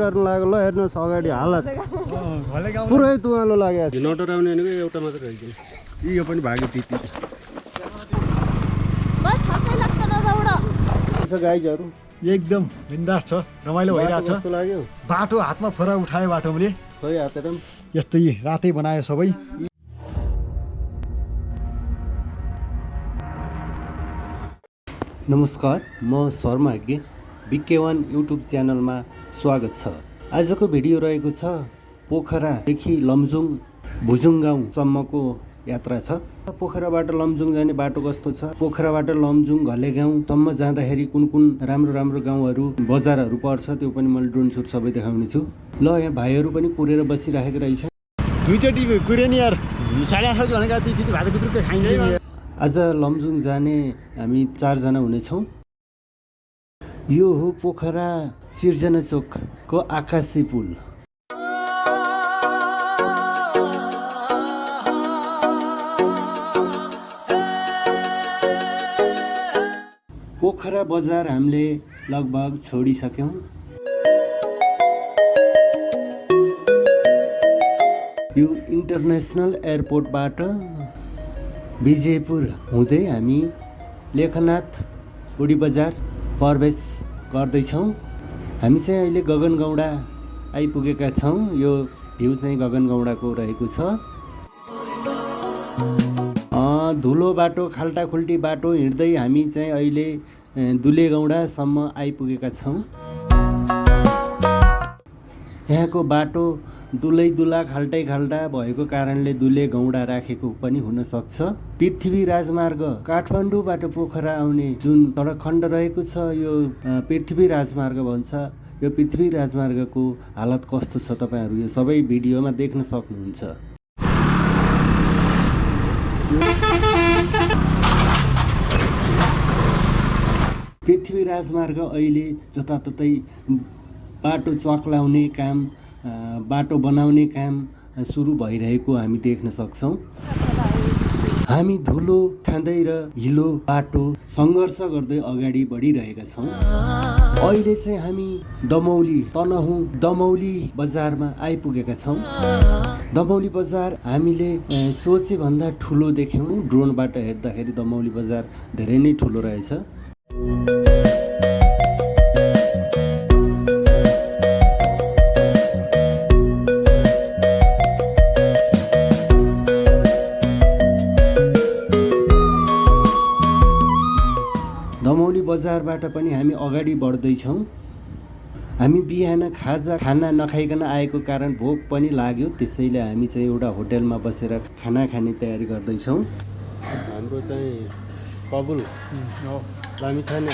हेर्नु लाग्यो ल हेर्नुहोस् अगाडि हालत पुरै तुवालो लाग्यो नटर आउने भनेको एउटा मात्र रहेछ यो पनि भाग्यो त्यति छ गाइजहरू एकदम बिन्दास छ रमाइलो भइरहेछ कस्तो लाग्यो बाटो हातमा फोरा उठायो हातेर पनि यस्तै रातै बनायो सबै नमस्कार म शर्मा हेग्गे बिके वान युट्युब च्यानलमा स्वागत छ। आजको भिडियो रहेको छ पोखरादेखि लमजुङ भुजुङ गाउँसम्मको यात्रा छ। पोखराबाट लमजुङ जाने बाटो कस्तो छ? पोखराबाट लमजुङ घले गाउँसम्म जाँदाखेरि कुन कुन राम्रो राम्रो गाउँहरू बजारहरू पर्छ त्यो पनि मैले ड्रोन सुट सबै देखाउने छु। ल यहाँ भाइहरू पनि कुरेर बसिराखेको रहेछ दुईचोटि यार। साढे आठ भनेको भात आज लमजुङ जाने हामी चारजना हुनेछौँ। यो हो पोखरा। सिर्जना चोकको आकाशी पुल। पोखरा बजार हामीले लगभग छोडिसक्यौँ। यो इन्टरनेसनल एयरपोर्टबाट विजयपुर हुँदै हामी लेखनाथ उडी बजार प्रवेश गर्दैछौँ। हामी चाहिँ अहिले गगनगौडा आइपुगेका छौँ। यो भ्यू चाहिँ गगनगौडाको रहेको छ। धुलो बाटो खाल्टाखुल्टी बाटो हिँड्दै हामी चाहिँ अहिले दुलेगौडासम्म आइपुगेका छौँ। यहाँको बाटो दुलै दुला खाल्टै खाल्टा भएको कारणले दुले गौडा राखेको पनि हुन सक्छ। पृथ्वी राजमार्ग काठमाडौँबाट पोखरा आउने जुन सडक खण्ड रहेको छ यो पृथ्वी राजमार्ग भन्छ। यो पृथ्वी राजमार्गको हालत कस्तो छ तपाईँहरू यो सबै भिडियोमा देख्न सक्नुहुन्छ। पृथ्वी राजमार्ग अहिले जताततै बाटो चक्लाउने काम बाटो बनाउने काम सुरु भइरहेको हामी देख्न सक्छौँ। हामी धुलो खाँदै र हिलो बाटो सङ्घर्ष गर्दै अगाडि बढिरहेका छौँ। अहिले चाहिँ हामी दमौली तनहुँ दमौली बजारमा आइपुगेका छौँ। दमौली बजार हामीले सोचेभन्दा ठुलो देख्यौँ। ड्रोनबाट हेर्दाखेरि दमौली बजार धेरै नै ठुलो रहेछ। बजारबाट पनि हामी अगाडि बढ्दैछौँ। हामी बिहान खाजा खाना नखाइकन आएको कारण भोक पनि लाग्यो त्यसैले हामी चाहिँ एउटा होटेलमा बसेर खाना खाने तयारी गर्दैछौँ। हाम्रो चाहिँ कबुल लामी छैन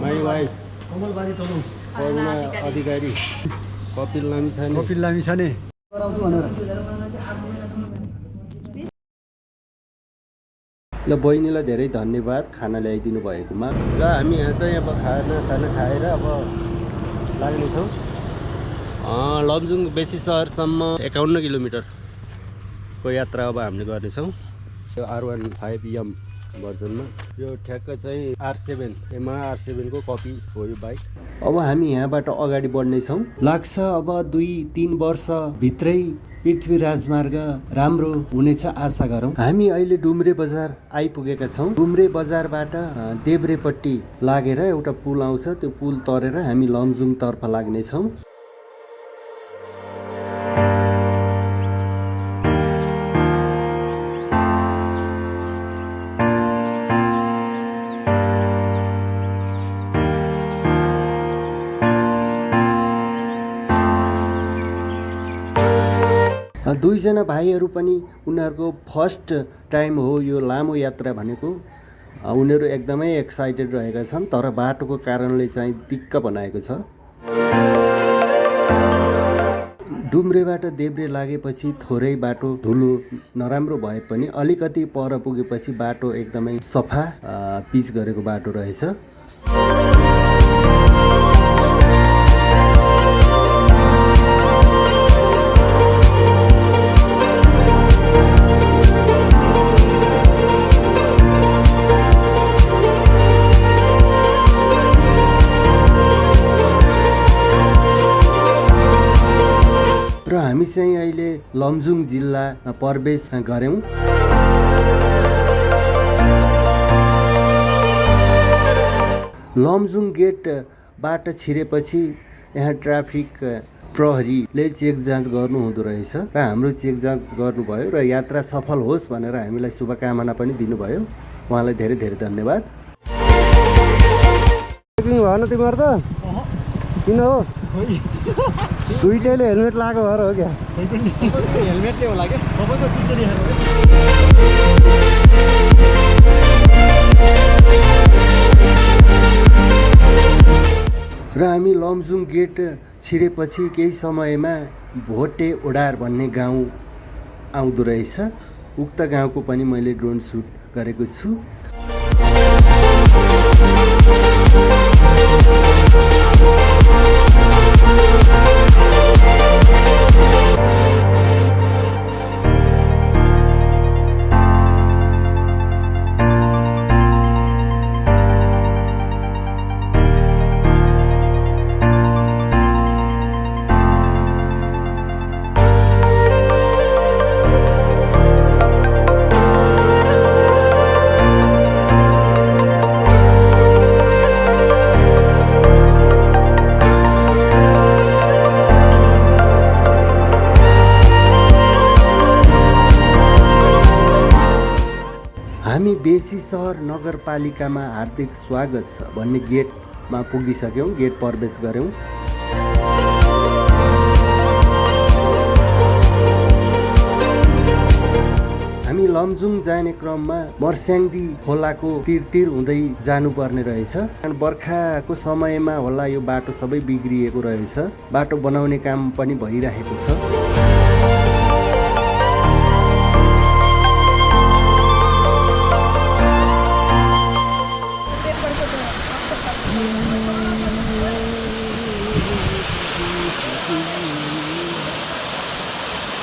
माई वाइफ कमलबारी तलु करुणा अधिकारी कपिल लामी छैन कपिल लामी छ ल बहिनीलाई धेरै धन्यवाद खाना ल्याइदिनु भएकोमा। ल हामी यहाँ चाहिँ अब खाना खाना खाएर अब लाग्नेछौँ लमजुङ बेसी सहरसम्म एकाउन्न किलोमिटरको यात्रा अब हामीले गर्नेछौँ। आर वान फाइभ यम। भर्जनमा। यो ठ्याक्क चाहिँ आर सेभेन एमा आर सेभेनको कपी हो यो बाइक अब हामी यहाँबाट अगाडि बढ्नेछौँ। लाग्छ अब दुई तिन वर्षभित्रै पृथ्वी राजमार्ग राम्रो हुनेछ आशा गरौँ। हामी अहिले डुम्रे बजार आइपुगेका छौँ। डुम्रे बजारबाट देब्रेपट्टि लागेर एउटा पुल आउँछ। त्यो पुल तरेर हामी लमजुङतर्फ लाग्नेछौँ। दुईजना भाइहरू पनि उनीहरूको फर्स्ट टाइम हो यो लामो यात्रा भनेको। उनीहरू एकदमै एक्साइटेड रहेका छन् तर बाटोको कारणले चाहिँ दिक्क बनाएको छ। डुम्रेबाट देब्रे लागेपछि थोरै बाटो धुलो नराम्रो भए पनि अलिकति पर पुगेपछि बाटो एकदमै सफा पिच गरेको बाटो रहेछ। लमजुङ जिल्ला प्रवेश गऱ्यौँ। लमजुङ गेटबाट छिरेपछि यहाँ ट्राफिक प्रहरीले चेक जाँच गर्नु हुँदो रहेछ र हाम्रो चेक जाँच गर्नुभयो र यात्रा सफल होस् भनेर हामीलाई शुभकामना पनि दिनुभयो। उहाँलाई धेरै धेरै धन्यवाद। भएन तिमीहरू त? किन हो? दुइटैले हेलमेट लगाएको भएर हो क्या? हेलमेटले होला क्या तपाईँको चिज र हामी लमजुङ गेट छिरेपछि केही समयमा भोटे ओडार भन्ने गाउँ आउँदो रहेछ। उक्त गाउँको पनि मैले ड्रोन सुट गरेको छु। हामी बेसी सहर नगरपालिकामा हार्दिक स्वागत छ भन्ने गेटमा पुगिसक्यौँ गेट प्रवेश गऱ्यौँ। हामी लमजुङ जाने क्रममा मर्स्याङ्दी खोलाको तिर तिर हुँदै जानुपर्ने रहेछ। बर्खाको समयमा होला यो बाटो सबै बिग्रिएको रहेछ। बाटो बनाउने काम पनि भइरहेको छ।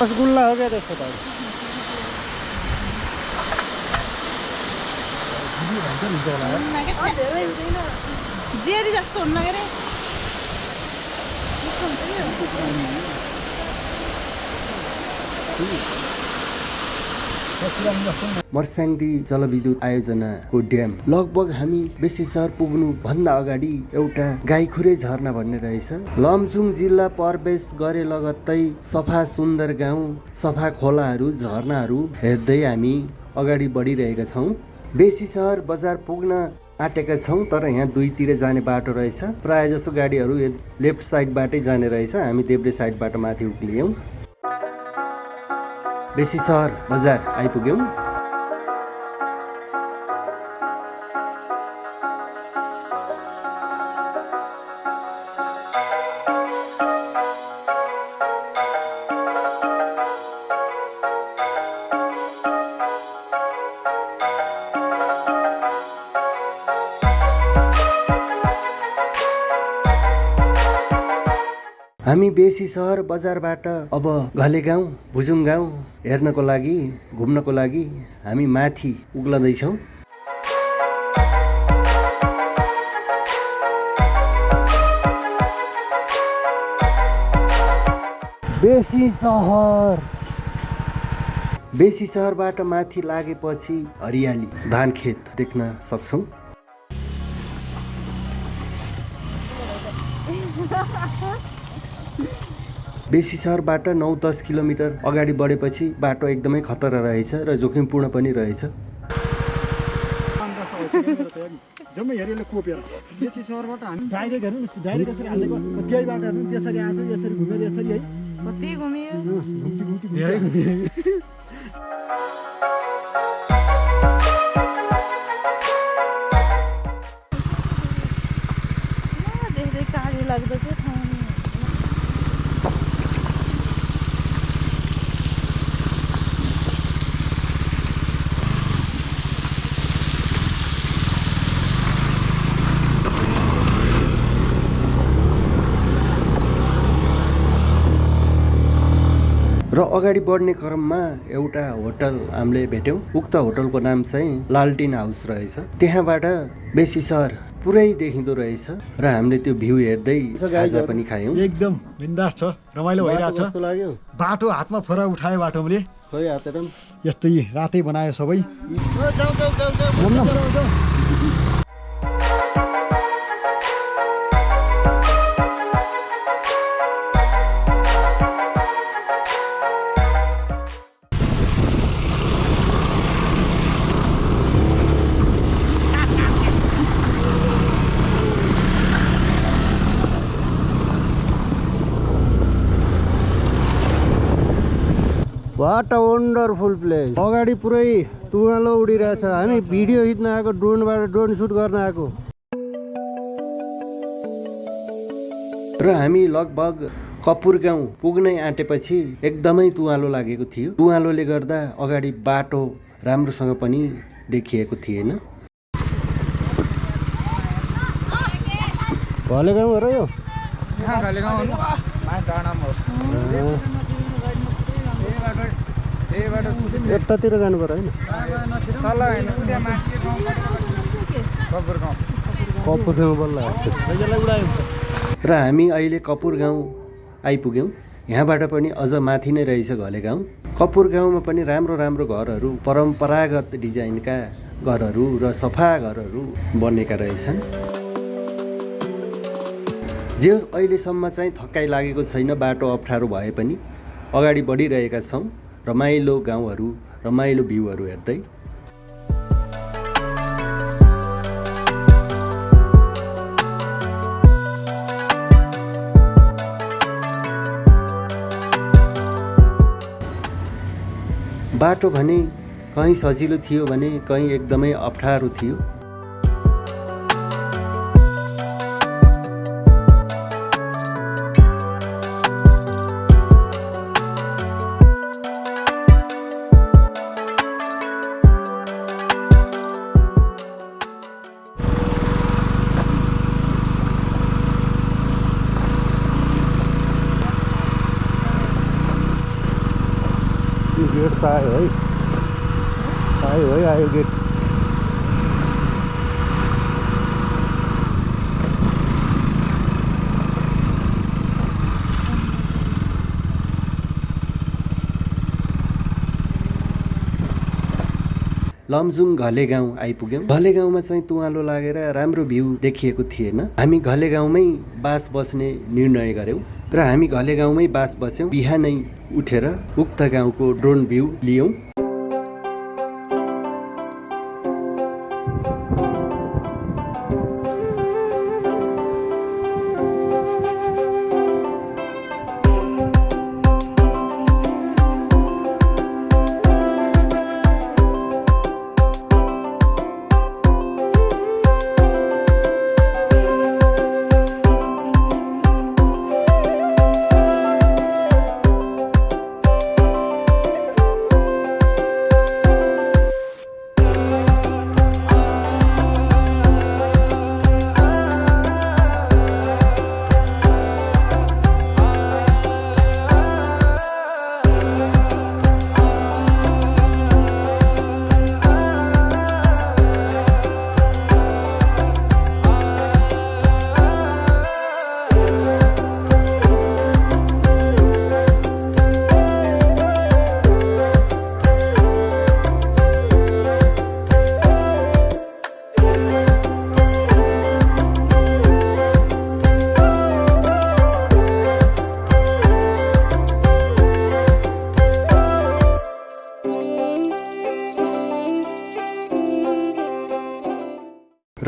रसगुल्ला हो क्या त्यसको त। जेरी जस्तो हुन्न के अरे मर्स्याङ्दी जलविद्युत आयोजनाको ड्याम। लगभग हामी बेसी सहर पुग्नु भन्दा अगाडि एउटा गाईखुरे झरना भन्ने रहेछ। लमजुङ जिल्ला प्रवेश गरे लगत्तै सफा सुन्दर गाउँ सफा खोलाहरू झरनाहरू हेर्दै हामी अगाडि बढिरहेका छौँ। बेसी सहर बजार पुग्न आँटेका छौँ तर यहाँ दुईतिर जाने बाटो रहेछ। प्रायः जसो गाडीहरू लेफ्ट साइडबाटै जाने रहेछ। हामी देब्रे साइडबाट माथि उक्लियौँ। बेसी सहर बजार आइपुग्यौँ। बेसी सहर बजारबाट अब घले गाउँ भुजुङ गाउँ हेर्नको लागि घुम्नको लागि हामी माथि उक्लँदैछौँ बेसी सहर। बेसी सहरबाट माथि लागेपछि हरियाली धान खेत देख्न सक्छौँ। बेसी सहरबाट नौ दस किलोमिटर अगाडि बढेपछि बाटो एकदमै खतरा रहेछ र जोखिमपूर्ण पनि रहेछ। जम्मै हेरेर कोपेर। बेसी सहरबाट हामी डाइरेक्ट हेर्नु डाइरेक्ट यसरी हालेको त्यही बाटो हेर्नु त्यसरी आएको यसरी घुमेर यसरी है। कति घुम्यो घुम्ती घुम्ती धेरै घुमेर अगाडि बढ्ने क्रममा एउटा होटल हामीले भेट्यौँ। उक्त होटलको नाम चाहिँ लालटिन हाउस रहेछ। त्यहाँबाट बेसी सहर पुरै देखिँदो रहेछ र हामीले त्यो भ्यू हेर्दै खाजा पनि खायौँ। एकदम बिन्दास छ। रमाइलो लाग्यो? बाटो हातमा फोरा उठायो खोइ हातेर। पनि। यस्तो रातै बनायो सबै। वन्डरफुल प्लेस अगाडि पुरै तुवालो उडिरहेछ। हामी भिडियो खिच्न आएको ड्रोनबाट ड्रोन सुट गर्न आएको। र हामी लगभग कपुर गाउँ पुग्नै आँटेपछि एकदमै तुवालो लागेको थियो। तुवालोले गर्दा अगाडि बाटो राम्रोसँग पनि देखिएको थिएन। घले गाउँ हो। र यो यतातिर जानु पर्यो होइन? कपुर गाउँ। बल्ल र हामी अहिले कपुर गाउँ आइपुग्यौँ। यहाँबाट पनि अझ माथि नै रहेछ घले गाउँ। कपुर गाउँमा पनि राम्रो राम्रो घरहरू परम्परागत डिजाइनका घरहरू र सफा घरहरू बनेका रहेछन्। जे अहिलेसम्म चाहिँ थकाइ लागेको छैन बाटो अप्ठ्यारो भए पनि अगाडि बढिरहेका छौँ। रमाइलो गाउँहरू रमाइलो भ्यूहरू हेर्दै। बाटो भने कहीँ सजिलो थियो भने कहीँ एकदमै अप्ठ्यारो थियो। लमजुङ घले गाउँ आइपुग्यौँ। घले गाउँमा चाहिँ तुवालो लागेर राम्रो भ्यू देखिएको थिएन। हामी घले गाउँमै बास बस्ने निर्णय गऱ्यौँ र हामी घले गाउँमै बास बस्यौँ। बिहानै उठेर उक्त गाउँको ड्रोन भ्यू लियौँ।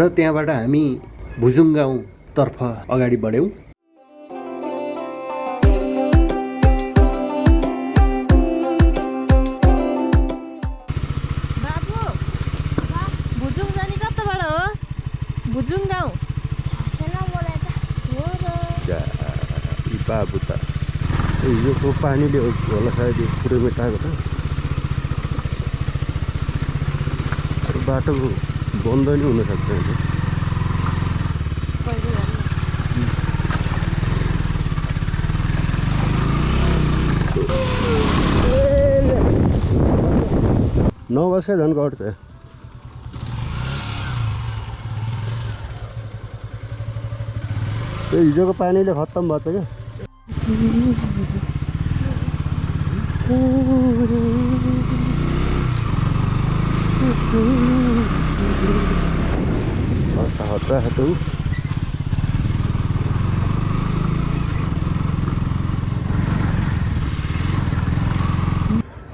र त्यहाँबाट हामी भुजुङ गाउँतर्फ अगाडि बढ्यौँ। बाबु भुजुङ जाने कताबाट हो? भुजुङ गाउँ हो र। यी बाबु त। हिजोको पानीले होला सायद यो पुरै मेटाएको त बाटो बन्द नि हुनसक्छ होइन कहिले जाने? नौ बजे झन् घट्छ त्यो हिजोको पानीले खत्तम भएछ क्या?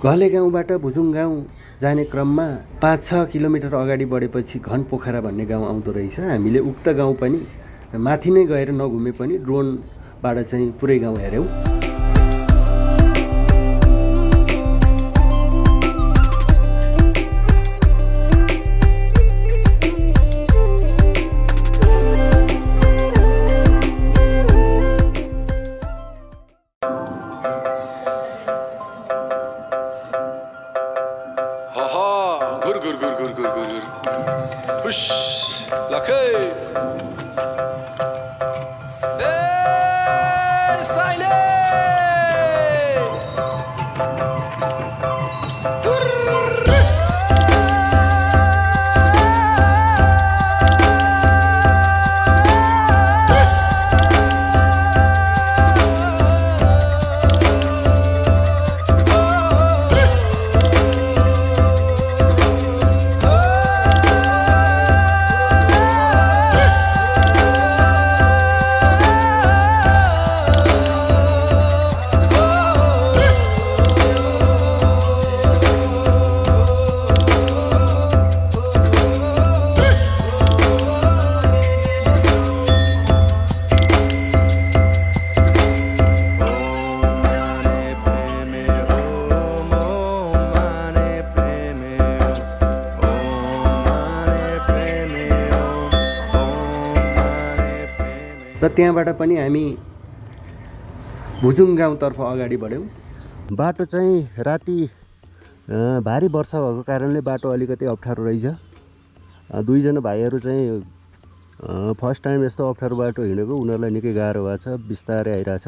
घले गाउँबाट भुजुङ गाउँ जाने क्रममा पाँच छ किलोमिटर अगाडि बढेपछि घन पोखरा भन्ने गाउँ आउँदो रहेछ। हामीले उक्त गाउँ पनि माथि नै गएर नघुमे पनि ड्रोनबाट चाहिँ पुरै गाउँ हेऱ्यौँ। र त्यहाँबाट पनि हामी भुजुङ गाउँतर्फ अगाडि बढ्यौँ। बाटो चाहिँ राति भारी वर्षा भएको कारणले बाटो अलिकति अप्ठ्यारो रहेछ। दुईजना भाइहरू चाहिँ फर्स्ट टाइम यस्तो अप्ठ्यारो बाटो हिँडेको उनीहरूलाई निकै गाह्रो भएको छ बिस्तारै आइरहेछ।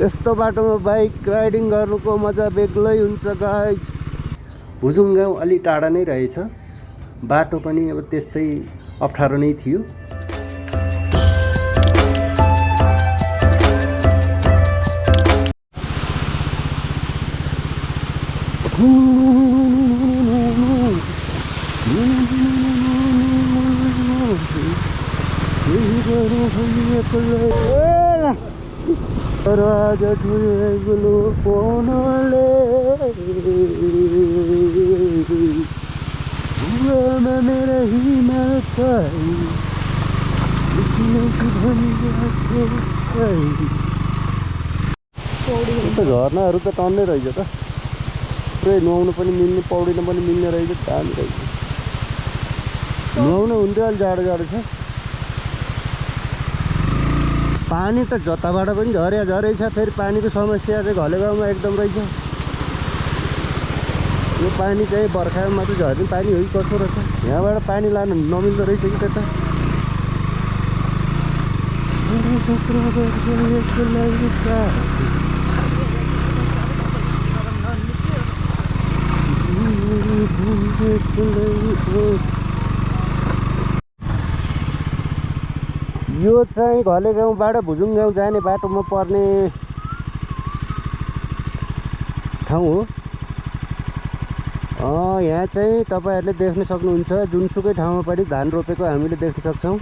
यस्तो बाटोमा बाइक राइडिङ गर्नुको मजा बेग्लै हुन्छ गाइज भुजुङ गाउँ अलि टाढा नै रहेछ। बाटो पनि अब त्यस्तै अप्ठ्यारो नै थियो। राज त झर्नाहरू त टन्नै रहेछ त पुरै नुहाउनु पनि मिल्ने पौडिन पनि मिल्ने रहेछ दामी रहेछ नुहाउनु हुन्थ्यो अहिले जाडो जाडो छ पानी त जताबाट पनि झर्या झरै छ फेरि पानीको समस्या चाहिँ घले गाउँमा एकदम रहेछ। यो पानी चाहिँ बर्खामा मात्रै झर्ने पानी हो कि कसो रहेछ? यहाँबाट पानी लानु नमिल्दो रहेछ कि त्यता? यो चाहिँ घले गाउँबाट भुजुङ गाउँ जाने बाटोमा पर्ने ठाउँ हो। यहाँ चाहिँ तपाईँहरूले देख्न सक्नुहुन्छ जुनसुकै ठाउँमा पनि धान रोपेको हामीले देख्न सक्छौँ।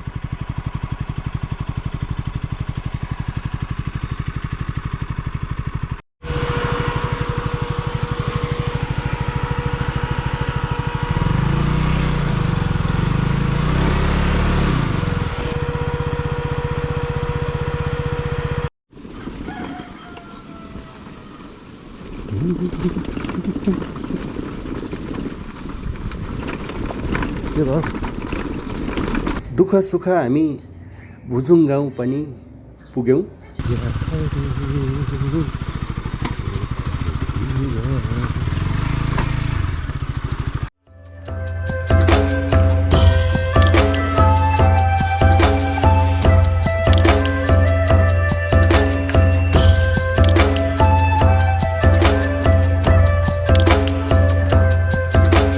दुःख सुख हामी भुजुङ गाउँ पनि पुग्यौँ।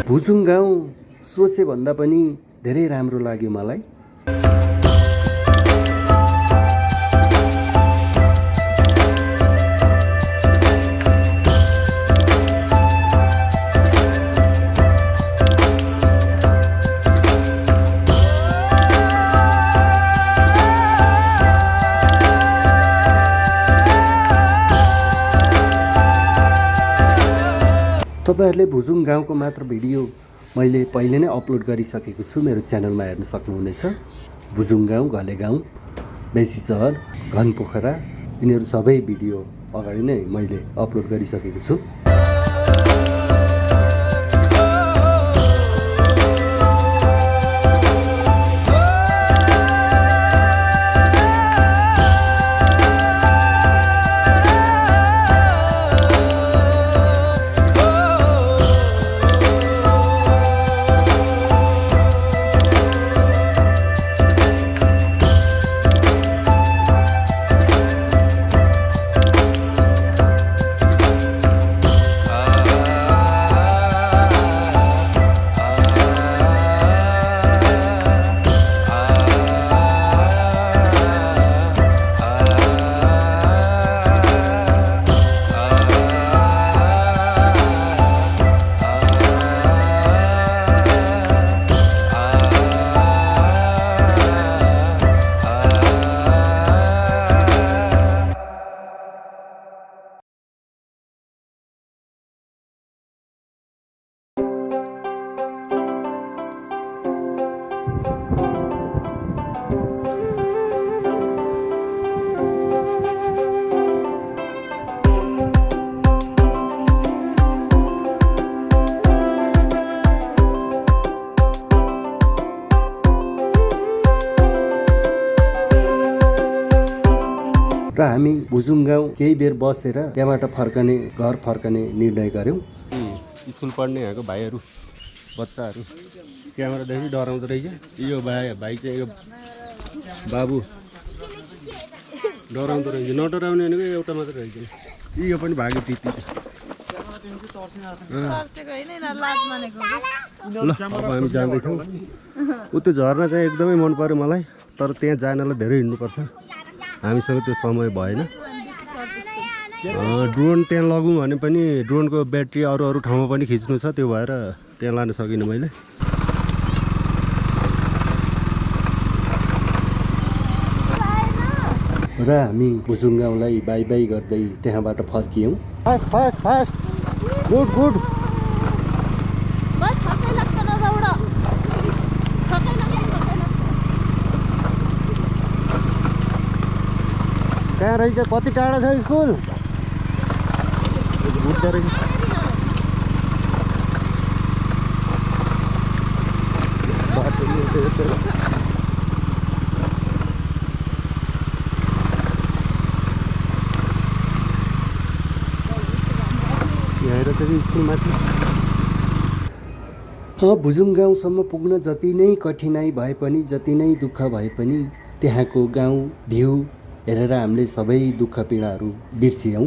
भुजुङ गाउँ सोचेभन्दा पनि धेरै राम्रो लाग्यो मलाई। तपाईँहरूले भुजुङ गाउँको मात्र भिडियो मैले पहिले नै अपलोड गरिसकेको छु। मेरो च्यानलमा हेर्न सक्नुहुनेछ। भुजुङ गाउँ घले गाउँ बेसी सहर घनपोखरा यिनीहरू सबै भिडियो अगाडि नै मैले अपलोड गरिसकेको छु। केही बेर बसेर त्यहाँबाट फर्कने घर फर्कने निर्णय गऱ्यौँ। स्कुल पढ्ने यहाँको भाइहरू बच्चाहरू। क्यामेरादेखि डराउँदो रहेछ। यो भाइ भाइ चाहिँ यो बाबु। डराउँदो रहेछ। नडराउने भनेको एउटा मात्रै रहेछ। यो पनि भाग्यो मानेको ल। अब हामी जाँदैछौँ। ऊ त्यो झर्ना चाहिँ एकदमै मन पऱ्यो मलाई तर त्यहाँ जानलाई धेरै हिँड्नुपर्छ। हामीसँग त्यो समय भएन। ड्रोन त्यहाँ लगौँ भने पनि ड्रोनको ब्याट्री अरू अरू ठाउँमा पनि खिच्नु छ त्यो भएर त्यहाँ लान सकिनँ मैले। र हामी भुजुङ गाउँलाई बाई बाई गर्दै त्यहाँबाट फर्कियौँ। Fast fast fast good good कहाँ रहेछ? कति टाढा छ स्कुल? यहाँनिर चाहिँ स्कुलमाथि भुजुङ गाउँसम्म पुग्न जति नै कठिनाइ भए पनि जति नै दुःख भए पनि त्यहाँको गाउँ भ्यू हेरेर हामीले सबै दुःख पीडाहरू बिर्सियौँ।